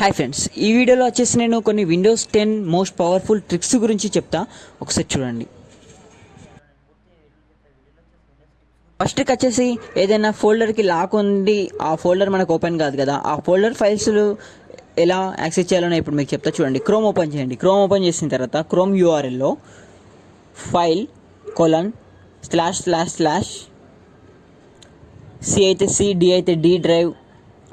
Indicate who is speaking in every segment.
Speaker 1: Hi friends ఈ వీడియోలో వచ్చేసి నేను కొన్ని Windows ten most powerful tricks గురించి చెప్తా. ఒకసారి చూడండి. ఫస్ట్ ట్రిక్ వచ్చేసి ఏదైనా ఫోల్డర్కి లాక్ ఉంది ఆ ఫోల్డర్ మనకు ఓపెన్ కాదు కదా. ఆ ఫోల్డర్ ఫైల్స్ ఎలా యాక్సెస్ చేయాలో ఇప్పుడు మీకు చెప్తా. చూడండి క్రోమ్ ఓపెన్ చేయండి. క్రోమ్ ఓపెన్ చేసిన తర్వాత Chrome యూఆర్ఎల్లో file colon slash slash slash C అయితే సి డి అయితే డి డ్రైవ్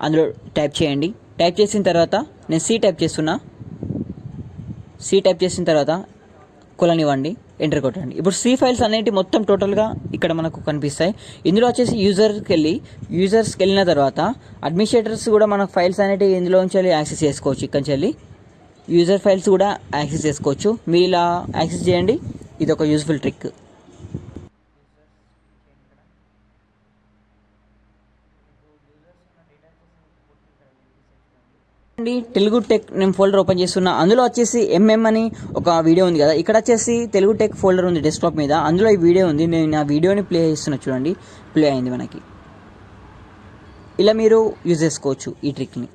Speaker 1: అందులో టైప్ చేయండి. టైప్ చేసిన తర్వాత నేను సి టైప్ చేస్తున్నా. సి టైప్ చేసిన తర్వాత కొలనివ్వండి ఎంటర్ కొట్టండి. ఇప్పుడు సి ఫైల్స్ అనేవి మొత్తం టోటల్గా ఇక్కడ మనకు కనిపిస్తాయి. ఇందులో వచ్చేసి యూజర్కి వెళ్ళి యూజర్స్కి వెళ్ళిన తర్వాత అడ్మినిస్ట్రేటర్స్ కూడా మన ఫైల్స్ అనేవి ఇందులో నుంచి వెళ్ళి యాక్సెస్ చేసుకోవచ్చు. ఇక్కడి నుంచి వెళ్ళి యూజర్ ఫైల్స్ కూడా యాక్సెస్ చేసుకోవచ్చు. మీరు ఇలా యాక్సెస్ చేయండి. ఇది ఒక యూజ్ఫుల్ ట్రిక్ అండి తెలుగు టెక్ నేను ఫోల్డర్ ఓపెన్ చేస్తున్నా. అందులో వచ్చేసి ఎంఎం అని ఒక వీడియో ఉంది కదా. ఇక్కడ వచ్చేసి తెలుగు టెక్ ఫోల్డర్ ఉంది డెస్క్టాప్ మీద. అందులో ఈ వీడియో ఉంది. నేను ఆ వీడియోని ప్లే చేస్తున్నా చూడండి. ప్లే అయింది మనకి. ఇలా మీరు యూజ్ చేసుకోవచ్చు ఈ ట్రిక్ని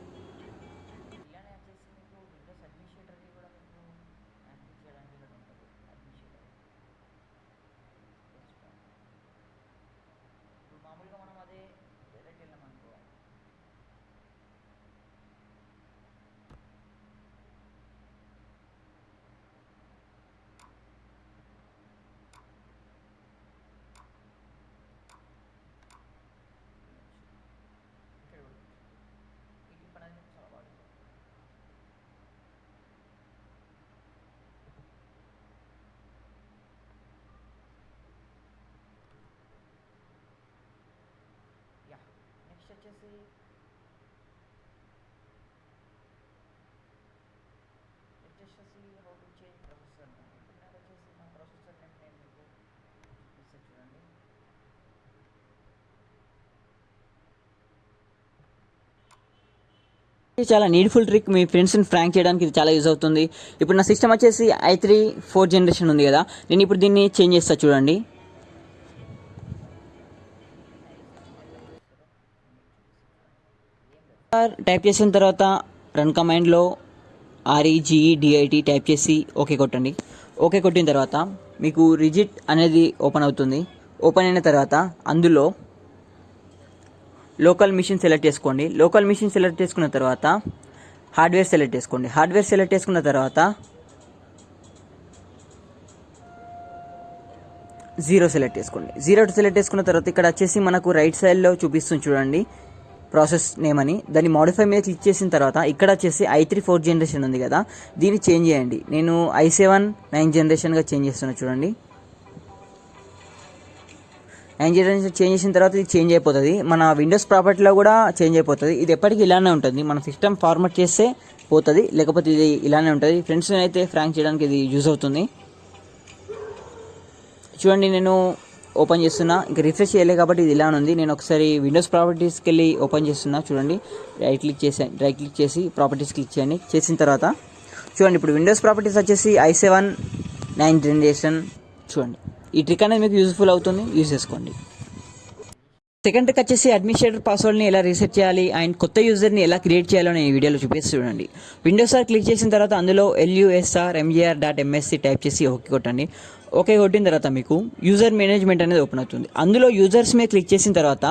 Speaker 1: వచ్చేసి నెక్స్ట్ వచ్చేసి హౌ టు చేంజ్ ప్రొసెసర్ ఇప్పుడు నాకు వచ్చేసి నా ప్రొసెసర్ నేమ్ నేను మీకు ఇస్తాను చూడండి. చాలా నీడ్ఫుల్ ట్రిక్ మీ ఫ్రెండ్స్ని ఫ్రాంక్ చేయడానికి ఇది చాలా యూజ్ అవుతుంది. ఇప్పుడు నా సిస్టమ్ వచ్చేసి ఐ త్రీ ఫోర్ జనరేషన్ ఉంది కదా. నేను ఇప్పుడు దీన్ని చేంజ్ చేస్తా చూడండి. టైప్ చేసిన తర్వాత run కమాండ్లో R E G E D I T type చేసి ఓకే కొట్టండి. ఓకే కొట్టిన తర్వాత మీకు రిజిట్ అనేది ఓపెన్ అవుతుంది. ఓపెన్ అయిన తర్వాత అందులో లోకల్ మిషన్ సెలెక్ట్ చేసుకోండి. లోకల్ మిషన్ సెలెక్ట్ చేసుకున్న తర్వాత హార్డ్వేర్ సెలెక్ట్ చేసుకోండి. హార్డ్వేర్ సెలెక్ట్ చేసుకున్న తర్వాత జీరో సెలెక్ట్ చేసుకోండి. జీరో సెలెక్ట్ చేసుకున్న తర్వాత ఇక్కడ వచ్చేసి మనకు రైట్ సైడ్లో చూపిస్తుంది చూడండి. ప్రాసెస్ నేమ్ అని. దాన్ని మాడిఫై మీద క్లిక్ చేసిన తర్వాత ఇక్కడ వచ్చేసి ఐ త్రీ ఫోర్ జనరేషన్ ఉంది కదా దీన్ని చేంజ్ చేయండి. నేను ఐ సెవెన్ నైన్ జనరేషన్గా చేంజ్ చేస్తున్నా చూడండి. నైన్ జనరేషన్ చేంజ్ చేసిన తర్వాత ఇది చేంజ్ అయిపోతుంది. మన విండోస్ ప్రాపర్టీలో కూడా చేంజ్ అయిపోతుంది. ఇది ఎప్పటికీ ఇలానే ఉంటుంది. మన సిస్టమ్ ఫార్మాట్ చేస్తే పోతుంది. లేకపోతే ఇది ఇలానే ఉంటుంది. ఫ్రెండ్స్ అయితే ఫ్రాంక్ చేయడానికి ఇది యూజ్ అవుతుంది. చూడండి నేను ఓపెన్ చేస్తున్నా. ఇంకా రిఫ్రెష్ చేయలేదు కాబట్టి ఇది ఇలా ఉంది. నేను ఒకసారి విండోస్ ప్రాపర్టీస్కి వెళ్ళి ఓపెన్ చేస్తున్నా. చూడండి. రైట్ క్లిక్ చేసి రైట్ క్లిక్ చేసి ప్రాపర్టీస్ క్లిక్ చేయండి. చేసిన తర్వాత చూడండి ఇప్పుడు విండోస్ ప్రాపర్టీస్ వచ్చేసి ఐ సెవెన్ నైన్ జనరేషన్ చూడండి. ఈ ట్రిక్ అనేది మీకు యూజ్ఫుల్ అవుతుంది. యూజ్ చేసుకోండి. సెకండ్ వచ్చేసి అడ్మినిస్ట్రేటర్ పాస్వర్డ్ని ఎలా రీసెట్ చేయాలి? అండ్ కొత్త యూజర్ని ఎలా క్రియేట్ చేయాలో నేను ఈ వీడియోలో చూపిస్తూ చూడండి. విండోస్ ఆర్ క్లిక్ చేసిన తర్వాత అందులో L U S R M G R dot M S C type చేసి ఓకే కొట్టండి. ఓకే కొట్టిన తర్వాత మీకు యూజర్ మేనేజ్మెంట్ అనేది ఓపెన్ అవుతుంది. అందులో యూజర్స్ మీద క్లిక్ చేసిన తర్వాత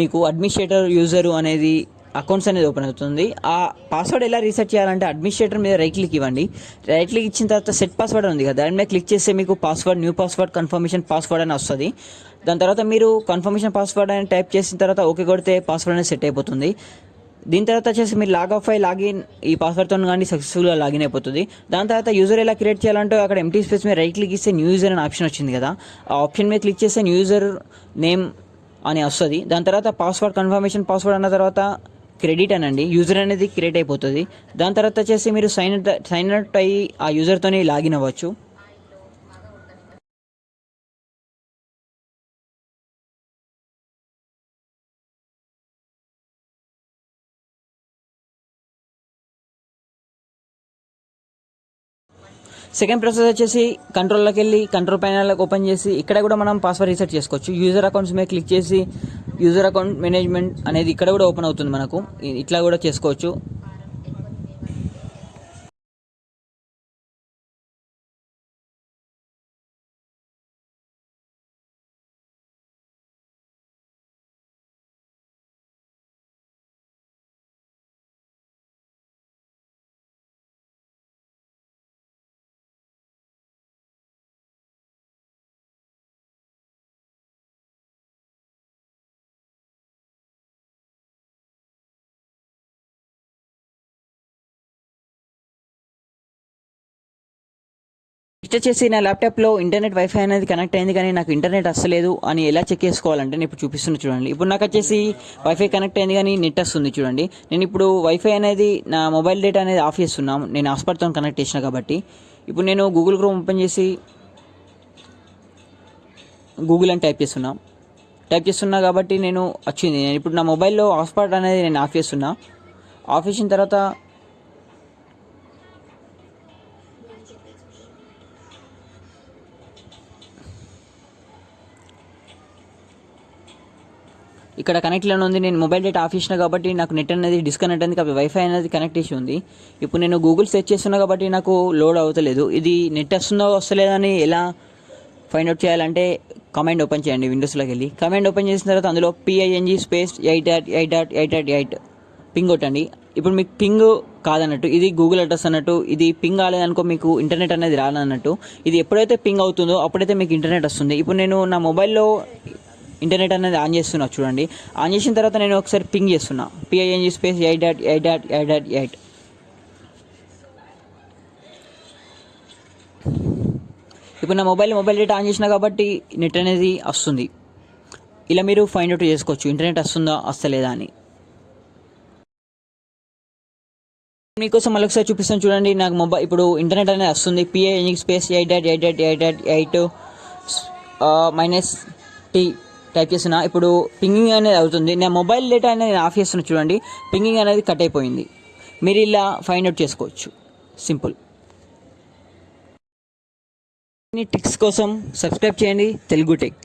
Speaker 1: మీకు అడ్మినిస్ట్రేటర్ యూజరు అనేది అకౌంట్స్ అనేది ఓపెన్ అవుతుంది. ఆ పాస్వర్డ్ ఎలా రీసెట్ చేయాలంటే అడ్మినిస్ట్రేటర్ మీద రైట్ క్లిక్ ఇవ్వండి. రైట్ క్లిక్ ఇచ్చిన తర్వాత సెట్ పాస్వర్డ్ ఉంది కదా దాని మీద క్లిక్ చేస్తే మీకు password new password confirmation password అని వస్తుంది. దాని తర్వాత మీరు కన్ఫర్మేషన్ పాస్వర్డ్ అని టైప్ చేసిన తర్వాత ఓకే కొడితే పాస్వర్డ్ అనేది సెట్ అయిపోతుంది. దీని తర్వాత వచ్చేసి మీరు లాగ్ ఆఫ్ అయి లాగిన్ ఈ పాస్వర్డ్తో కానీ సక్సెస్ఫుల్గా లాగిన్ అయిపోతుంది. దాని తర్వాత యూజర్ ఎలా క్రియేట్ చేయాలంటే అక్కడ ఎంటీ స్పేస్ మీద రైట్ క్లిక్ ఇస్తే న్యూ యూజర్ అనే ఆప్షన్ వచ్చింది కదా. ఆ ఆప్షన్ మీద క్లిక్ చేస్తే న్యూ యూజర్ నేమ్ అని వస్తుంది. దాని తర్వాత పాస్వర్డ్ కన్ఫర్మేషన్ పాస్వర్డ్ అన్న తర్వాత క్రెడిట్ అనండి. యూజర్ అనేది క్రియేట్ అయిపోతుంది. దాని తర్వాత వచ్చేసి మీరు సైన్ సైన్ అవుట్ అయ్యి ఆ యూజర్తోని లాగిన్ అవ్వచ్చు. సెకండ్ ప్రాసెస్ వచ్చేసి కంట్రోల్లోకి వెళ్ళి కంట్రోల్ ప్యానల్ ఓపెన్ చేసి ఇక్కడ కూడా మనం పాస్వర్డ్ రీసెట్ చేసుకోవచ్చు. యూజర్ అకౌంట్స్ మీద క్లిక్ చేసి యూజర్ అకౌంట్ మేనేజ్మెంట్ అనేది ఇక్కడ కూడా ఓపెన్ అవుతుంది మనకు. ఇట్లా కూడా చేసుకోవచ్చు. నెక్స్ట్ వచ్చేసి నా ల్యాప్టాప్లో ఇంటర్నెట్ వైఫై అనేది కనెక్ట్ అయింది కానీ నాకు ఇంటర్నెట్ వస్తలేదు అని ఎలా చెక్ చేసుకోవాలంటే నేను ఇప్పుడు చూపిస్తున్నా చూడండి. ఇప్పుడు నాకు వచ్చేసి వైఫై కనెక్ట్ అయింది కానీ నెట్ వస్తుంది చూడండి. నేను ఇప్పుడు వైఫై అనేది నా మొబైల్ డేటా అనేది ఆఫ్ చేస్తున్నాం. నేను హాస్పాట్తో కనెక్ట్ చేసిన కాబట్టి. ఇప్పుడు నేను గూగుల్ క్రోమ్ ఓపెన్ చేసి గూగుల్ అని టైప్ చేస్తున్నా. టైప్ చేస్తున్నా కాబట్టి నేను వచ్చింది. నేను ఇప్పుడు నా మొబైల్లో హాట్స్పాట్ అనేది నేను ఆఫ్ చేస్తున్నా. ఆఫ్ చేసిన తర్వాత ఇక్కడ కనెక్ట్లోనే ఉంది. నేను మొబైల్ డేటా ఆఫ్ చేసిన కాబట్టి నాకు నెట్ అనేది డిస్కనెక్ట్ అయింది కాబట్టి వైఫై అనేది కనెక్ట్ చేసి ఉంది. ఇప్పుడు నేను గూగుల్ సెర్చ్ చేస్తున్నా కాబట్టి నాకు లోడ్ అవుతలేదు. ఇది నెట్ వస్తుందో వస్తలేదని ఎలా ఫైండ్ అవుట్ చేయాలంటే కమాండ్ ఓపెన్ చేయండి విండోస్లోకి వెళ్ళి. కమాండ్ ఓపెన్ చేసిన తర్వాత అందులో P I N G space eight dot eight dot eight dot eight ping కొట్టండి. ఇప్పుడు మీకు పింగ్ కాదన్నట్టు ఇది గూగుల్ అడ్రస్ అన్నట్టు ఇది పింగ్ కాలేదనుకో మీకు ఇంటర్నెట్ అనేది రాదన్నట్టు. ఇది ఎప్పుడైతే పింగ్ అవుతుందో అప్పుడైతే మీకు ఇంటర్నెట్ వస్తుంది. ఇప్పుడు నేను నా మొబైల్లో ఇంటర్నెట్ అనేది ఆన్ చేస్తున్నా చూడండి ఆన్ చేసిన తర్వాత నేను ఒకసారి పింగ్ చేస్తున్నా P I N G space eight dot eight dot eight dot eight ఇప్పుడు నా మొబైల్ మొబైల్ డేటా ఆన్ చేసిన కాబట్టి నెట్ అనేది వస్తుంది ఇలా మీరు ఫైండ్ అవుట్ చేసుకోవచ్చు ఇంటర్నెట్ వస్తుందా వస్తలేదా అని మీకోసం మళ్ళీ ఒకసారి చూపిస్తాను చూడండి నాకు మొబైల్ ఇప్పుడు ఇంటర్నెట్ అనేది వస్తుంది P I space eight dot eight dot eight dot eight minus T type చేసిన ఇప్పుడు పింగింగ్ అనేది అవుతుంది. నేను మొబైల్ డేటా అనేది ఆఫ్ చేస్తున్నా చూడండి. పింగింగ్ అనేది కట్ అయిపోయింది. మీరు ఇలా ఫైండ్ అవుట్ చేసుకోవచ్చు. సింపుల్ ట్రిక్స్ కోసం సబ్స్క్రైబ్ చేయండి. తెలుగు టెక్